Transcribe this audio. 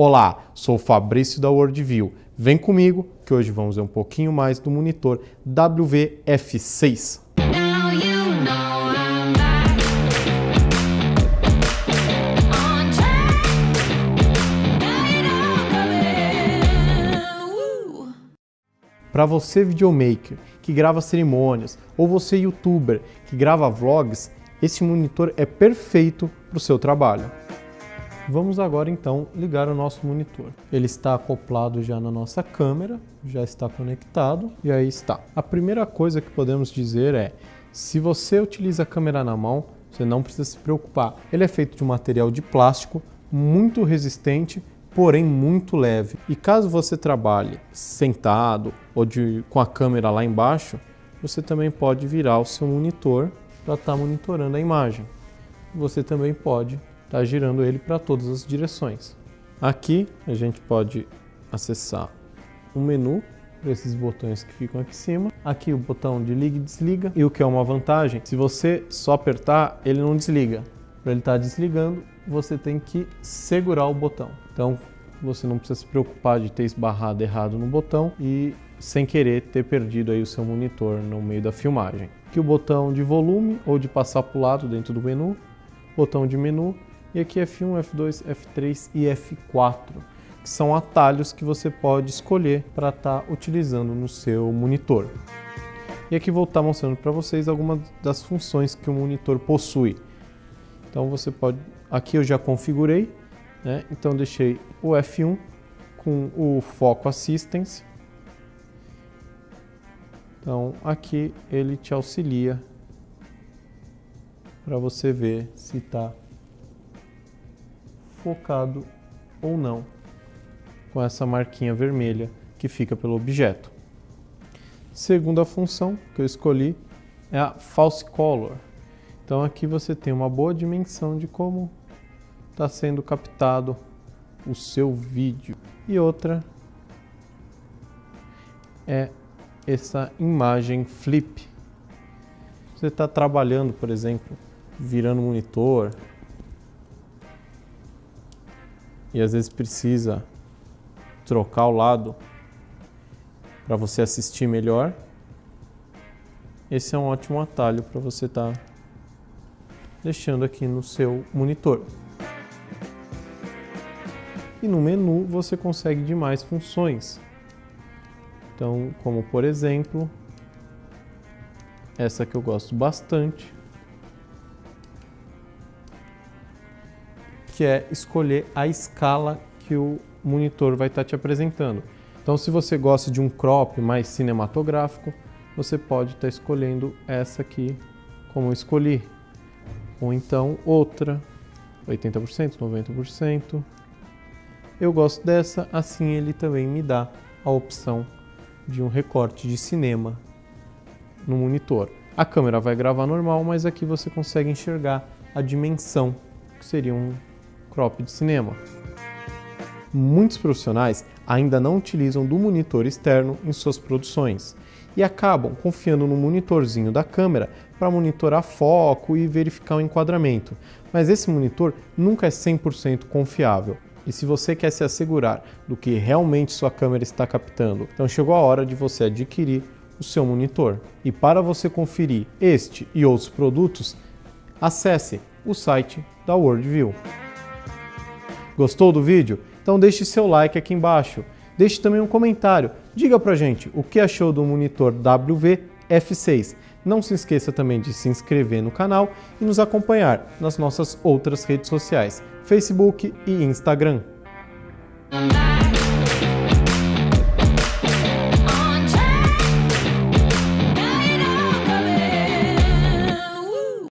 Olá, sou Fabrício da Worldview. Vem comigo que hoje vamos ver um pouquinho mais do monitor WF6. Para você videomaker que grava cerimônias ou você youtuber que grava vlogs, esse monitor é perfeito para o seu trabalho. Vamos agora então ligar o nosso monitor. Ele está acoplado já na nossa câmera, já está conectado e aí está. A primeira coisa que podemos dizer é, se você utiliza a câmera na mão, você não precisa se preocupar. Ele é feito de um material de plástico muito resistente, porém muito leve. E caso você trabalhe sentado ou de, com a câmera lá embaixo, você também pode virar o seu monitor para estar tá monitorando a imagem. Você também pode está girando ele para todas as direções. Aqui a gente pode acessar o menu para esses botões que ficam aqui em cima. Aqui o botão de liga e desliga. E o que é uma vantagem, se você só apertar, ele não desliga. Para ele estar tá desligando, você tem que segurar o botão. Então você não precisa se preocupar de ter esbarrado errado no botão e sem querer ter perdido aí o seu monitor no meio da filmagem. Aqui o botão de volume ou de passar para o lado dentro do menu, botão de menu e aqui F1, F2, F3 e F4, que são atalhos que você pode escolher para estar tá utilizando no seu monitor. E aqui vou estar tá mostrando para vocês algumas das funções que o monitor possui. Então você pode, aqui eu já configurei, né? então deixei o F1 com o Foco Assistance. Então aqui ele te auxilia para você ver se está focado ou não com essa marquinha vermelha que fica pelo objeto. Segunda função que eu escolhi é a False Color. Então aqui você tem uma boa dimensão de como está sendo captado o seu vídeo. E outra é essa imagem flip. Você está trabalhando, por exemplo, virando monitor, e às vezes precisa trocar o lado para você assistir melhor, esse é um ótimo atalho para você estar tá deixando aqui no seu monitor. E no menu você consegue demais funções. Então, como por exemplo, essa que eu gosto bastante, que é escolher a escala que o monitor vai estar te apresentando. Então, se você gosta de um crop mais cinematográfico, você pode estar escolhendo essa aqui como eu escolhi. Ou então outra, 80%, 90%. Eu gosto dessa, assim ele também me dá a opção de um recorte de cinema no monitor. A câmera vai gravar normal, mas aqui você consegue enxergar a dimensão, que seria um crop de cinema. Muitos profissionais ainda não utilizam do monitor externo em suas produções e acabam confiando no monitorzinho da câmera para monitorar foco e verificar o enquadramento. Mas esse monitor nunca é 100% confiável. E se você quer se assegurar do que realmente sua câmera está captando, então chegou a hora de você adquirir o seu monitor. E para você conferir este e outros produtos, acesse o site da Worldview. Gostou do vídeo? Então deixe seu like aqui embaixo. Deixe também um comentário. Diga pra gente o que achou do monitor WV-F6. Não se esqueça também de se inscrever no canal e nos acompanhar nas nossas outras redes sociais, Facebook e Instagram.